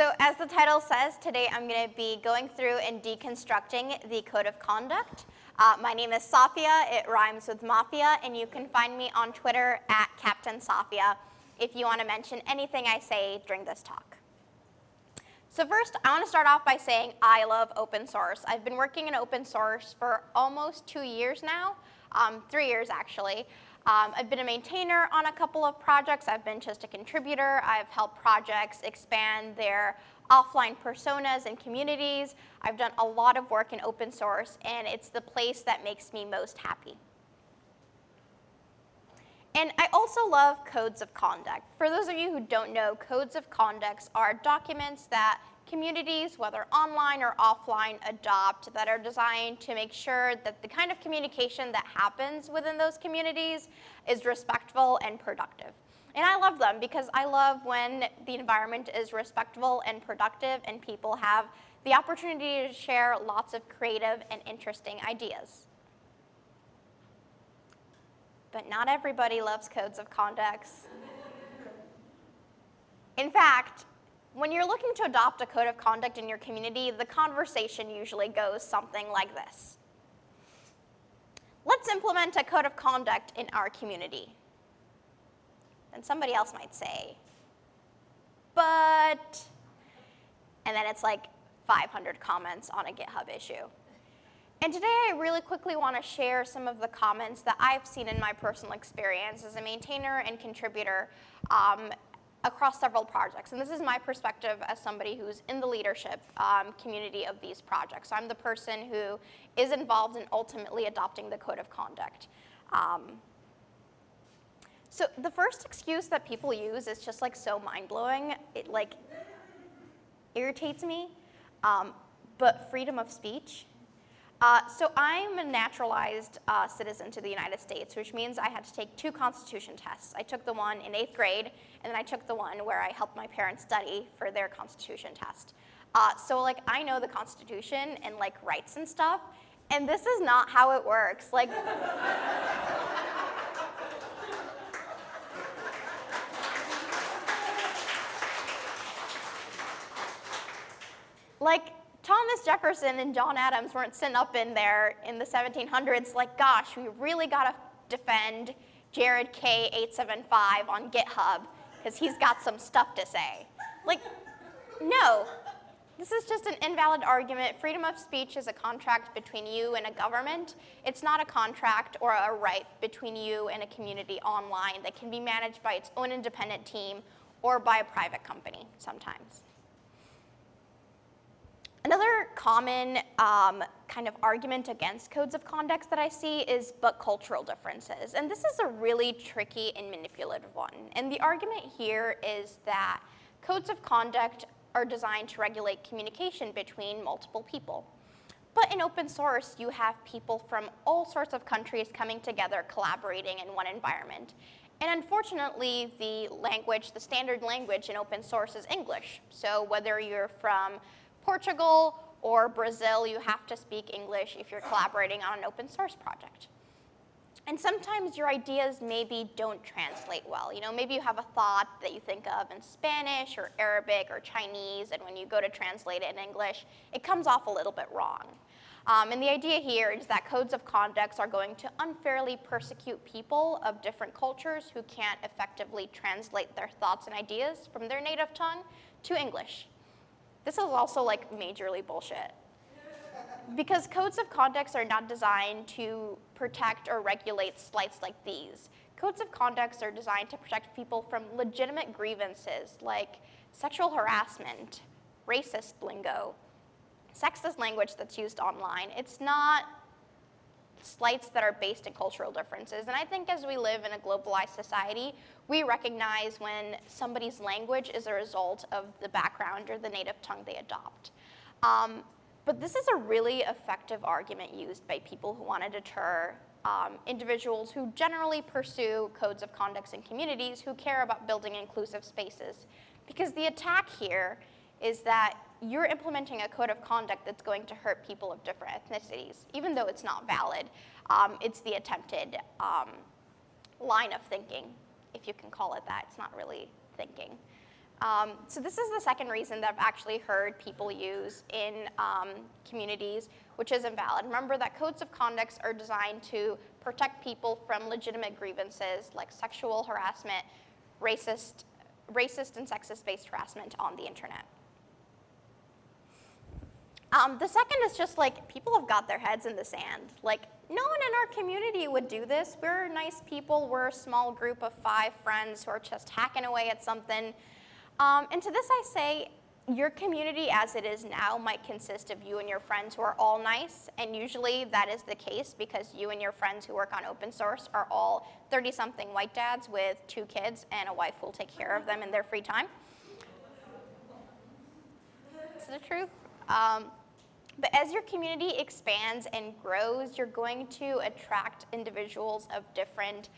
So as the title says, today I'm going to be going through and deconstructing the Code of Conduct. Uh, my name is Safia, it rhymes with Mafia, and you can find me on Twitter at Captain Safia if you want to mention anything I say during this talk. So first, I want to start off by saying I love open source. I've been working in open source for almost two years now, um, three years actually. Um, I've been a maintainer on a couple of projects. I've been just a contributor. I've helped projects expand their offline personas and communities. I've done a lot of work in open source, and it's the place that makes me most happy. And I also love codes of conduct. For those of you who don't know, codes of conduct are documents that communities, whether online or offline, adopt that are designed to make sure that the kind of communication that happens within those communities is respectful and productive. And I love them because I love when the environment is respectful and productive and people have the opportunity to share lots of creative and interesting ideas. But not everybody loves codes of conduct. In fact, when you're looking to adopt a code of conduct in your community, the conversation usually goes something like this. Let's implement a code of conduct in our community. And somebody else might say, but, and then it's like 500 comments on a GitHub issue. And today I really quickly want to share some of the comments that I've seen in my personal experience as a maintainer and contributor um, across several projects. And this is my perspective as somebody who's in the leadership um, community of these projects. So I'm the person who is involved in ultimately adopting the code of conduct. Um, so the first excuse that people use is just like so mind-blowing. It like irritates me. Um, but freedom of speech uh, so I'm a naturalized uh, citizen to the United States, which means I had to take two constitution tests. I took the one in eighth grade, and then I took the one where I helped my parents study for their constitution test. Uh, so like I know the constitution and like rights and stuff, and this is not how it works. Like, like Thomas Jefferson and John Adams weren't sitting up in there in the 1700s like, gosh, we really got to defend Jared K875 on GitHub because he's got some stuff to say. Like, no. This is just an invalid argument. Freedom of speech is a contract between you and a government. It's not a contract or a right between you and a community online that can be managed by its own independent team or by a private company sometimes. Another common um, kind of argument against codes of conduct that I see is but cultural differences. And this is a really tricky and manipulative one. And the argument here is that codes of conduct are designed to regulate communication between multiple people. But in open source, you have people from all sorts of countries coming together, collaborating in one environment. And unfortunately, the language, the standard language in open source is English. So whether you're from Portugal or Brazil, you have to speak English if you're collaborating on an open source project. And sometimes your ideas maybe don't translate well. You know, maybe you have a thought that you think of in Spanish or Arabic or Chinese, and when you go to translate it in English, it comes off a little bit wrong. Um, and the idea here is that codes of conduct are going to unfairly persecute people of different cultures who can't effectively translate their thoughts and ideas from their native tongue to English. This is also like majorly bullshit. Because codes of conduct are not designed to protect or regulate slights like these. Codes of conduct are designed to protect people from legitimate grievances like sexual harassment, racist lingo, sexist language that's used online. It's not slights that are based in cultural differences. And I think as we live in a globalized society, we recognize when somebody's language is a result of the background or the native tongue they adopt. Um, but this is a really effective argument used by people who want to deter um, individuals who generally pursue codes of conduct in communities who care about building inclusive spaces. Because the attack here is that you're implementing a code of conduct that's going to hurt people of different ethnicities, even though it's not valid. Um, it's the attempted um, line of thinking, if you can call it that. It's not really thinking. Um, so this is the second reason that I've actually heard people use in um, communities, which is invalid. Remember that codes of conduct are designed to protect people from legitimate grievances like sexual harassment, racist, racist and sexist-based harassment on the internet. Um, the second is just like people have got their heads in the sand. Like no one in our community would do this. We're nice people. We're a small group of five friends who are just hacking away at something. Um, and to this I say, your community as it is now might consist of you and your friends who are all nice, and usually that is the case because you and your friends who work on open source are all 30-something white dads with two kids and a wife who will take care of them in their free time. It's the truth. Um, but as your community expands and grows, you're going to attract individuals of different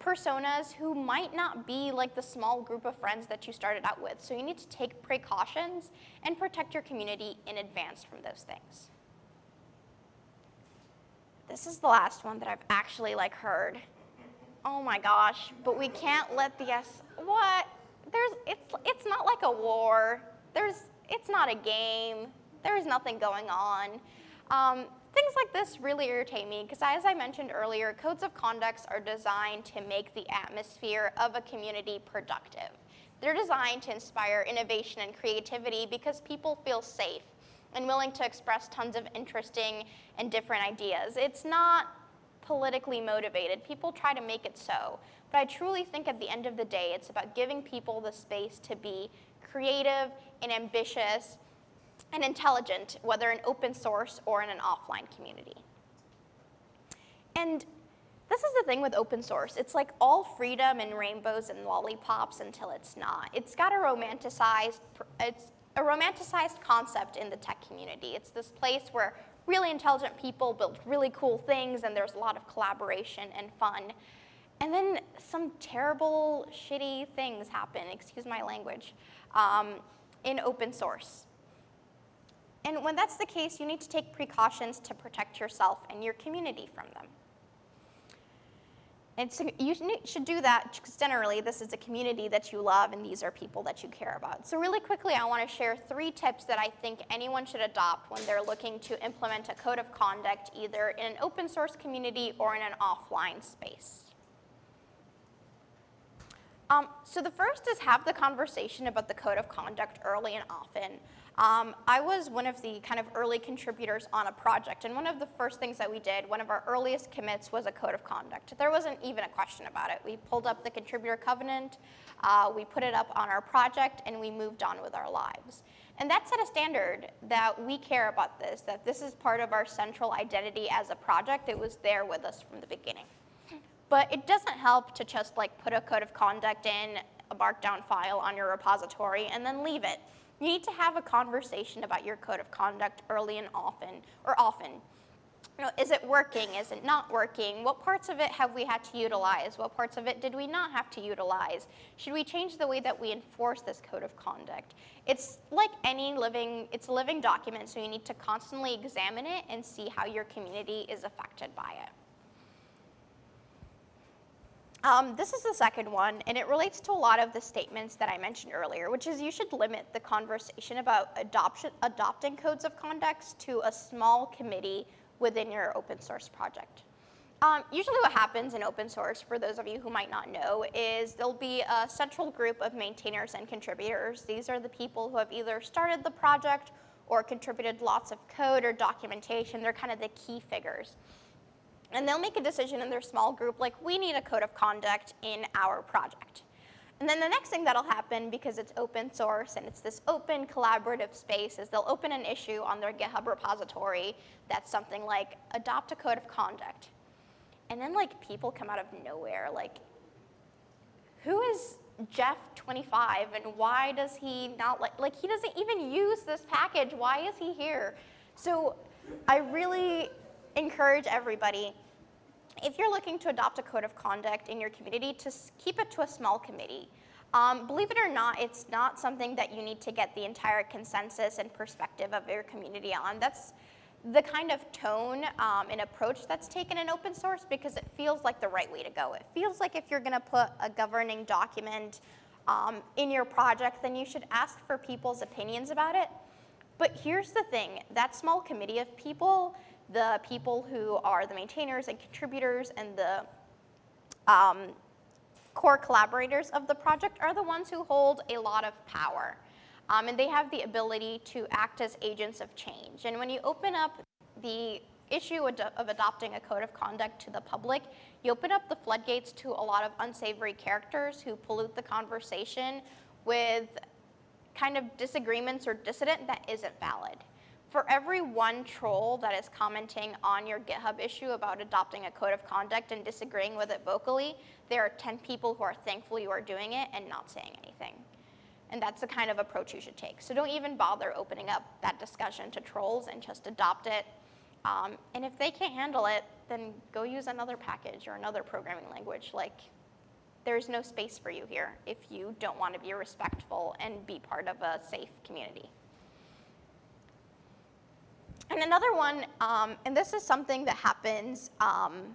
personas who might not be like the small group of friends that you started out with. So you need to take precautions and protect your community in advance from those things. This is the last one that I've actually like heard. Oh my gosh, but we can't let the S, what? There's, it's, it's not like a war. There's, it's not a game. There's nothing going on. Um, Things like this really irritate me because as I mentioned earlier, codes of conduct are designed to make the atmosphere of a community productive. They're designed to inspire innovation and creativity because people feel safe and willing to express tons of interesting and different ideas. It's not politically motivated. People try to make it so. But I truly think at the end of the day, it's about giving people the space to be creative and ambitious and intelligent, whether in open source or in an offline community. And this is the thing with open source. It's like all freedom and rainbows and lollipops until it's not. It's got a romanticized, it's a romanticized concept in the tech community. It's this place where really intelligent people build really cool things and there's a lot of collaboration and fun. And then some terrible, shitty things happen, excuse my language, um, in open source. And when that's the case, you need to take precautions to protect yourself and your community from them. And so you should do that because generally this is a community that you love and these are people that you care about. So really quickly, I want to share three tips that I think anyone should adopt when they're looking to implement a code of conduct either in an open source community or in an offline space. Um, so the first is have the conversation about the code of conduct early and often. Um, I was one of the kind of early contributors on a project, and one of the first things that we did, one of our earliest commits was a code of conduct. There wasn't even a question about it. We pulled up the contributor covenant, uh, we put it up on our project, and we moved on with our lives. And that set a standard that we care about this, that this is part of our central identity as a project. It was there with us from the beginning. But it doesn't help to just like put a code of conduct in a markdown file on your repository and then leave it. You need to have a conversation about your code of conduct early and often, or often. You know, is it working? Is it not working? What parts of it have we had to utilize? What parts of it did we not have to utilize? Should we change the way that we enforce this code of conduct? It's like any living, it's a living document, so you need to constantly examine it and see how your community is affected by it. Um, this is the second one, and it relates to a lot of the statements that I mentioned earlier, which is you should limit the conversation about adoption, adopting codes of conduct to a small committee within your open source project. Um, usually what happens in open source, for those of you who might not know, is there'll be a central group of maintainers and contributors. These are the people who have either started the project or contributed lots of code or documentation. They're kind of the key figures. And they'll make a decision in their small group, like, we need a code of conduct in our project. And then the next thing that'll happen, because it's open source and it's this open collaborative space, is they'll open an issue on their GitHub repository that's something like, adopt a code of conduct. And then like people come out of nowhere, like, who is Jeff 25 and why does he not like, like he doesn't even use this package, why is he here? So I really encourage everybody if you're looking to adopt a code of conduct in your community, to keep it to a small committee. Um, believe it or not, it's not something that you need to get the entire consensus and perspective of your community on. That's the kind of tone um, and approach that's taken in open source because it feels like the right way to go. It feels like if you're gonna put a governing document um, in your project, then you should ask for people's opinions about it. But here's the thing, that small committee of people, the people who are the maintainers and contributors and the um, core collaborators of the project are the ones who hold a lot of power. Um, and they have the ability to act as agents of change. And when you open up the issue of adopting a code of conduct to the public, you open up the floodgates to a lot of unsavory characters who pollute the conversation with kind of disagreements or dissident that isn't valid. For every one troll that is commenting on your GitHub issue about adopting a code of conduct and disagreeing with it vocally, there are 10 people who are thankful you are doing it and not saying anything. And that's the kind of approach you should take. So don't even bother opening up that discussion to trolls and just adopt it. Um, and if they can't handle it, then go use another package or another programming language. Like, there's no space for you here if you don't want to be respectful and be part of a safe community. And another one, um, and this is something that happens um,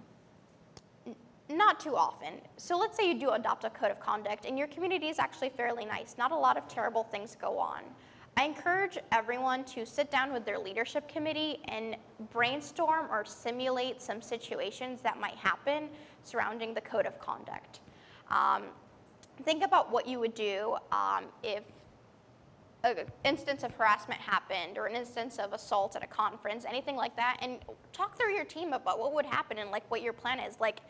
not too often. So let's say you do adopt a code of conduct and your community is actually fairly nice. Not a lot of terrible things go on. I encourage everyone to sit down with their leadership committee and brainstorm or simulate some situations that might happen surrounding the code of conduct. Um, think about what you would do um, if an instance of harassment happened or an instance of assault at a conference, anything like that, and talk through your team about what would happen and like what your plan is. Like,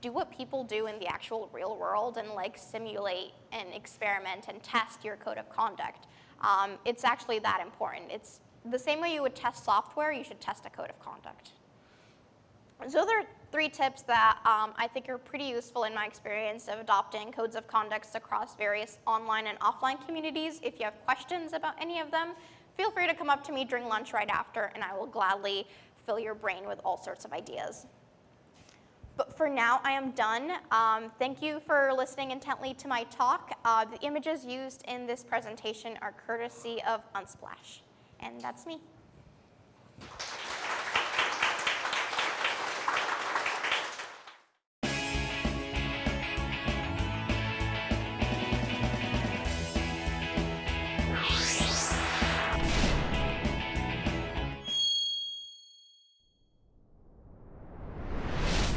do what people do in the actual real world and like simulate and experiment and test your code of conduct. Um, it's actually that important. It's the same way you would test software, you should test a code of conduct. So there are three tips that um, I think are pretty useful in my experience of adopting codes of conduct across various online and offline communities. If you have questions about any of them, feel free to come up to me during lunch right after and I will gladly fill your brain with all sorts of ideas. But for now, I am done. Um, thank you for listening intently to my talk. Uh, the images used in this presentation are courtesy of Unsplash. And that's me.